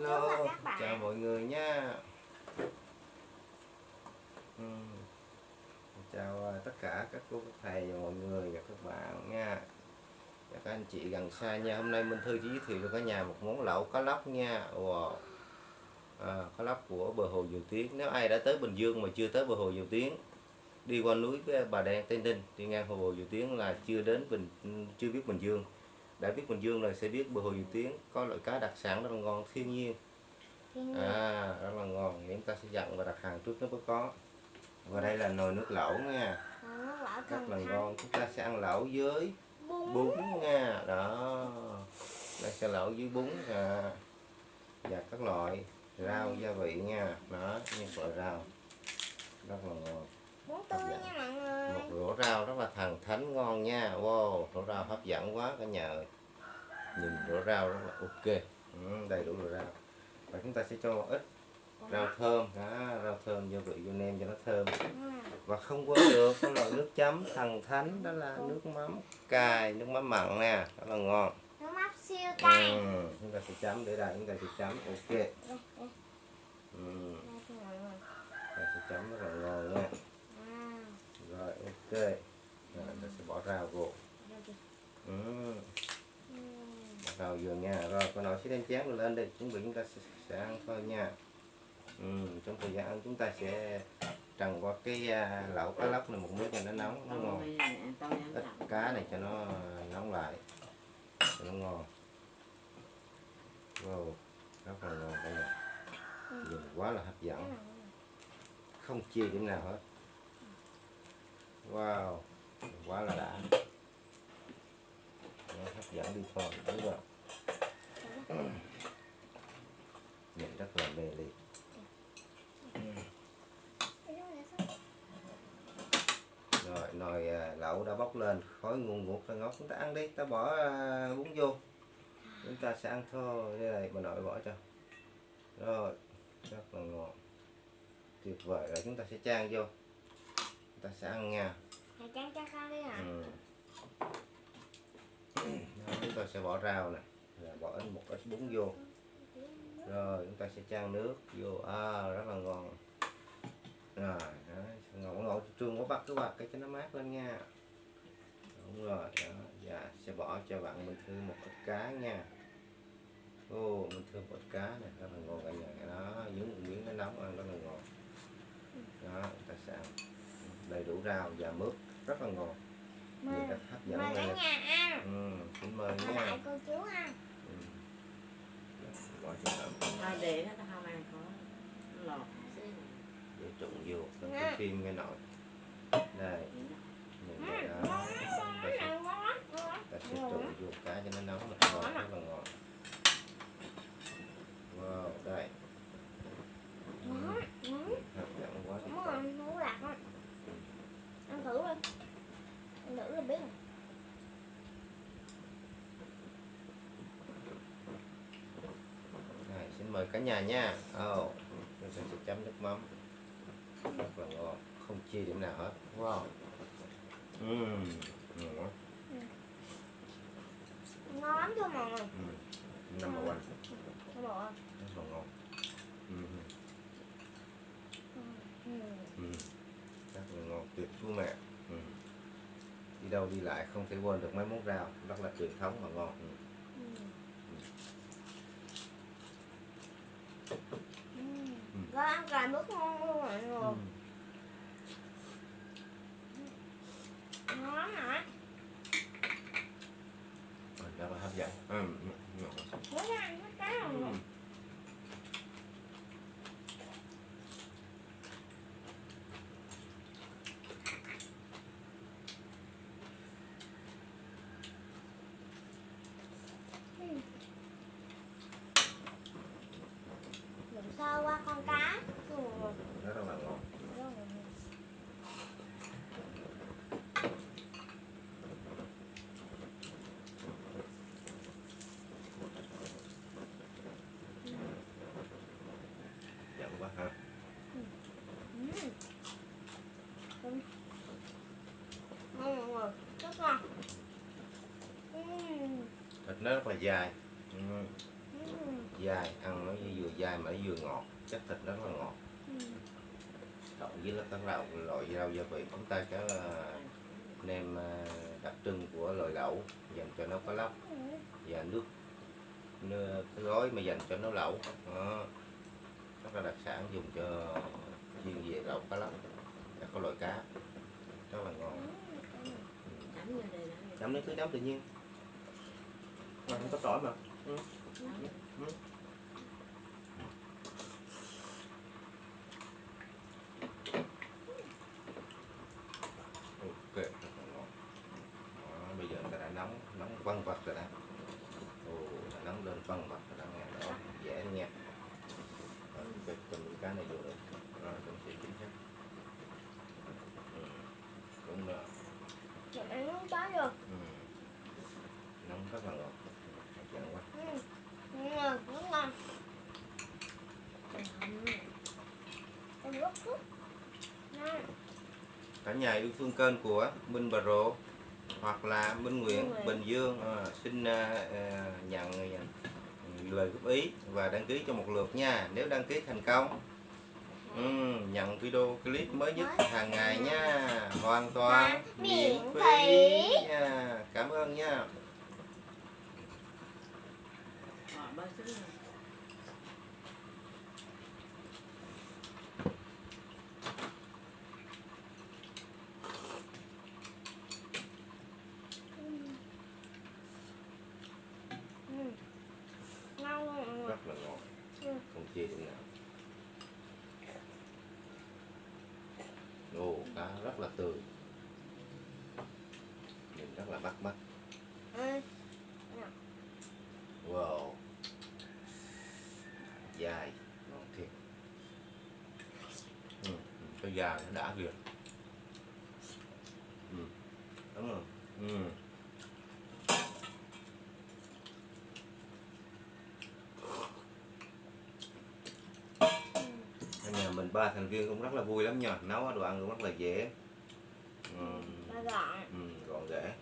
Hello, chào các bạn. chào mọi người nha. Ừ. Chào à, tất cả các cô, các thầy và mọi người và các bạn nha. Các anh chị gần xa nha. Hôm nay Minh Thư chỉ giới thiệu cho cả nhà một món lẩu cá lóc nha. Wow. À, cá lóc của bờ hồ Dầu Tiếng. Nếu ai đã tới Bình Dương mà chưa tới bờ hồ Dầu Tiếng, đi qua núi với Bà Đen Tây Ninh, đi ngang hồ Dầu Tiếng là chưa đến Bình chưa biết Bình Dương đã biết Bình Dương là sẽ biết bờ hồ Dầu Tiếng có loại cá đặc sản rất là ngon thiên nhiên. À rất là ngon. Thì chúng ta sẽ dặn và đặt hàng trước nó mới có. Và đây là nồi nước lẩu nha. Rất là ngon. Chúng ta sẽ ăn lẩu với Bún. nha. Đó. Đây sẽ lẩu với bún à. và các loại rau gia vị nha. Đó những loại rau. Rất là ngon. Bún tươi nha mọi người. Rổ rau rất là thần thánh ngon nha. Wow rổ rau hấp dẫn quá cả nhà ơi nhìn rổ rau rất là ok. Ừ, đầy đủ rổ rau và chúng ta sẽ cho một ít rau thơm. Đó, rau thơm gia vị vô nem cho nó thơm. Ừ. và không quên được cái loại nước chấm thần thánh đó là nước mắm cay nước mắm mặn nè. Rất là ngon. Nước mắm siêu cay. ừ, chúng ta sẽ chấm để đây chúng ta sẽ chấm. Ok. Ừ, chúng ta sẽ chấm rất là ngon rồi ok rồi, ta sẽ bỏ rau vô. Ừ. Ừ. Vừa nha. Rồi con nồi sẽ đem chén rồi lên đi. Chuẩn bị chúng ta sẽ, sẽ ăn thôi nha. Ừ, trong thời gian ăn chúng ta sẽ trần qua cái à, lẩu cá lóc này một miếng cho nó nóng nó ngon. Ít cá này cho nó à, nóng lại cho nó ngon. Wow rất là ngon cả nhà nhìn quá là hấp dẫn. Không chia điểm nào hết wow, quá là đã. Nó hấp dẫn đi thôi, đúng rồi. Nhìn rất là mê ly rồi, nồi à, lẩu đã bốc lên, khói nguồn ngụt ra ngót chúng ta ăn đi, ta bỏ à, bún vô. Chúng ta sẽ ăn thôi, đây này, bà nội bỏ cho. Rồi, rất là ngon. Tuyệt vời, rồi chúng ta sẽ chan vô ta sẽ ăn nha. Hả? ừ. Đó, chúng ta sẽ bỏ rau nè. Rồi bỏ ít một ít bún vô. Rồi chúng ta sẽ chan nước vô. À, rất là ngon. Rồi đó, ngộ ngộ trương có bắt cái quạt cái cho nó mát lên nha. Đúng rồi đó. Dạ sẽ bỏ cho bạn mình thư một ít cá nha. Ô mình thư một ít cá này rất là ngon cả nhà. Đó nhúng một miếng nó nóng ăn rất là ngon. Đó chúng ta sẽ ăn đầy đủ rau và mướp. Rất là ngon. Mời. rất hấp dẫn mời cả nhà ăn. ừ, xin mời Mời nha. lại cô chú ăn. ừ. bỏ cho tạm Hai để nó không ăn có lọt. Để trụng vô trong Nè. cái phim nghe nội. Đây. Nhìn Ừ, đây ngon đó ta sẽ, lắm. vô cá cho nó nóng là ngon rất là ngon wow đây Ngon, ngon. hấp dẫn quá tuyệt Đúng vời rồi, hú lạc á. Ăn thử đi. Ăn thử là biết rồi. Này, xin mời cả nhà nha. Oh, ta sẽ chấm nước mắm. Rất là ngon không chia điểm nào hết wow Ừm, ngon quá. Ngon lắm mọi người? Ừm, number one Các bộ ơi. rất là ngon. Ừ. rất là ngon tuyệt luôn mẹ. Đi đâu đi lại không thể quên được mấy món rau rất là truyền thống và ngon. Ừm. Ừ. Ừ. Rồi ăn cà nước ngon luôn mọi người. Ừm. Ngon hả? Rất là hấp dẫn Ừm, ngon quá. Muốn ăn hết cái rồi. Ừm. Đừng sơ qua con cá. Ừ. rất là ngon dẫn quá ha Ừ. Ừ. Ngon mọi người. Rất ngon. Ừ. thịt nó rất là dài Ừm. Ừ. dai ăn nó vừa dai mà nó vừa ngọt. Chất thịt nó rất là ngọt. Ừ. cộng với là các loại loại rau gia vị. Chúng ta có ờ, nem ờ, đặc trưng của loại đậu dành cho nấu cá lóc. Ừ. và nước cái gói mà dành cho nấu lẩu. Đó. rất là đặc sản dùng cho chuyên về lẩu cá lóc. Các cái loại cá. Rất là ngon. Chấm nước cứ chấm tự nhiên mà không có tỏi mà ok là đó, bây giờ người ta đã nóng nóng văng vặt rồi đó. Ồ đã nóng lên văng vặt rồi đó nghe đó dễ nha rồi cái từng cái này được rồi. Cũng sẽ chính xác. Ừ. đúng rồi Mình ăn nóng quá rồi. ừ. nóng rất là ngọt cả nhà yêu thương kênh của Minh Bà Rộ hoặc là Minh Nguyễn. Bình Dương. À, xin à, à, nhận à, lời góp ý và đăng ký cho một lượt nha. Nếu đăng ký thành công ừ, nhận video clip mới nhất hàng ngày nha. Hoàn toàn miễn phí. nha. Cảm ơn nha Bỏ bớt xuống rồi. Ừ. Ngon luôn mọi người rất là ngon Ừ. không chia được nào Ồ, cá rất là tươi nhìn rất là bắt mắt Ừ. Wow Dài Ngon thiệt ừ, Da nó đã kìa ừ. Đúng rồi. Ừ. Nhà mình ba thành viên cũng rất là vui lắm nha. Nấu đồ ăn cũng rất là dễ. Ừ. Ừ, gọn ghẽ.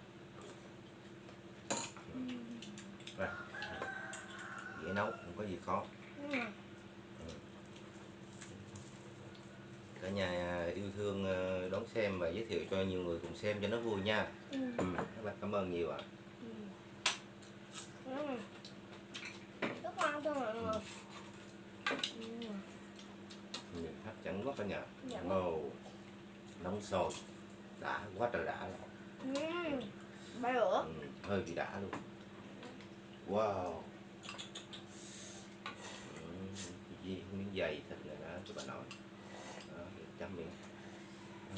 Ừ. dễ nấu không có gì khó Ừ. cả nhà yêu thương ờ, đón xem và giới thiệu cho nhiều người cùng xem cho nó vui nha Ừ. ừ, rất là cảm ơn nhiều ạ Ừ. Ừ. Rất ngon luôn mọi người. Nhìn hấp dẫn quá cả nhà Dạ. Wow. nóng sôi đã quá trời đã rồi Ừ. Ba lửa. ừ, hơi bị đã luôn wow ừ, gì miếng dày thịt này đó cho bà nói đó, chấm miếng không có tỏi ăn ok mà Ừ. ờ, rất là ngon rất là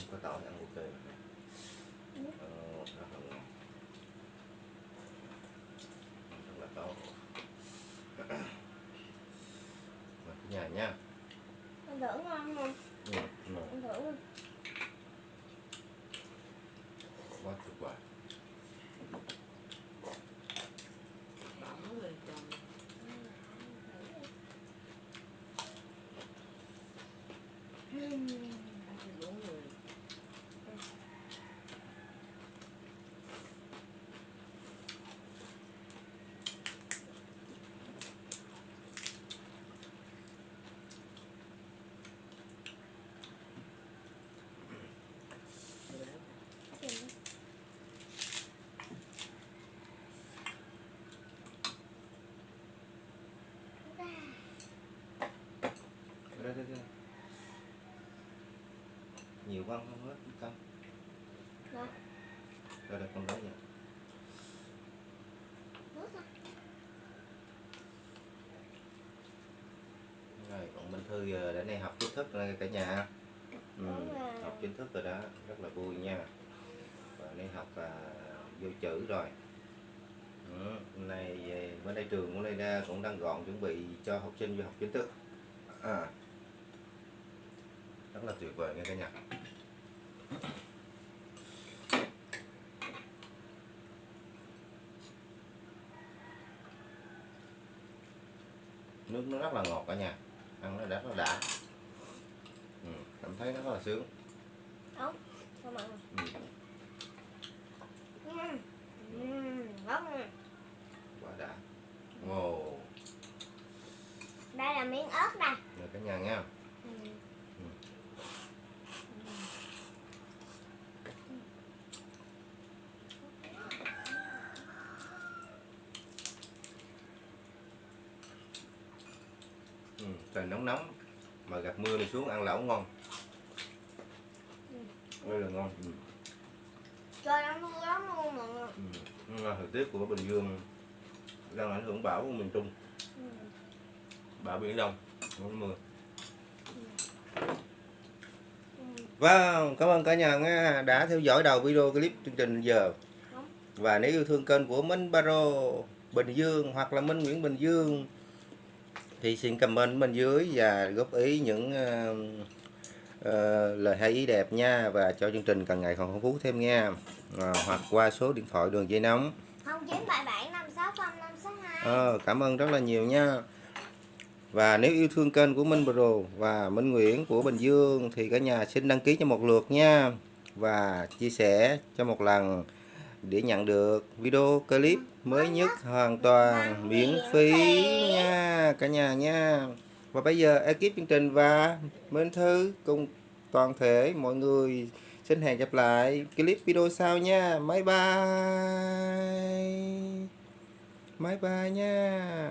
tốt Mời cả nhà nha Ăn thử ngon không? ừ, thử luôn. quá tuyệt vời Bỏ người chồng. Ừ. Ăn cho bốn người. Nhiều quá không hết con Dạ. đây đây con Nước à? rồi còn Minh Thư giờ đến đây học chính thức rồi cả nhà ừ, rồi. học chính thức rồi đó rất là vui nha và đây học à, vô chữ rồi ừ, nay về- bên đây trường của đây ra cũng đang gọn chuẩn bị cho học sinh vô học chính thức à, rất là tuyệt vời nha cả nhà nước nó rất là ngọt cả nhà ăn nó rất là đã ừ, cảm thấy nó rất là sướng Không? Ừ, Ừ. Ừ. Quá đã wow là miếng ớt nè rồi cả nhà nha ừ. ừ, trời nóng nóng mà gặp mưa này xuống ăn lẩu ngon đây là ngon ừ. trời nó mưa lắm luôn mọi người Ừ. Thời tiết của Bình Dương đang ảnh hưởng bão của miền Trung ừ. bão biển Đông không mưa Ừ. Vâng, cảm ơn cả nhà nha đã theo dõi đầu video clip chương trình giờ. Và nếu yêu thương kênh của Minh Baro Bình Dương hoặc là Minh Nguyễn Bình Dương thì xin comment bên dưới và góp ý những ờ, ờ, lời hay ý đẹp nha và cho chương trình càng ngày còn phong phú thêm nha. Ờ, hoặc qua số điện thoại đường dây nóng. không chín bảy bảy năm sáu không năm sáu hai Ờ, cảm ơn rất là nhiều nha. Và nếu yêu thương kênh của Minh Pro và Minh Nguyễn của Bình Dương thì cả nhà xin đăng ký cho một lượt nha và chia sẻ cho một lần để nhận được video clip mới nhất hoàn toàn miễn phí nha, cả nhà nha. Và bây giờ ekip chương trình và Minh Thư cùng toàn thể mọi người xin hẹn gặp lại clip video sau nha. Bye bye. Bye bye nha.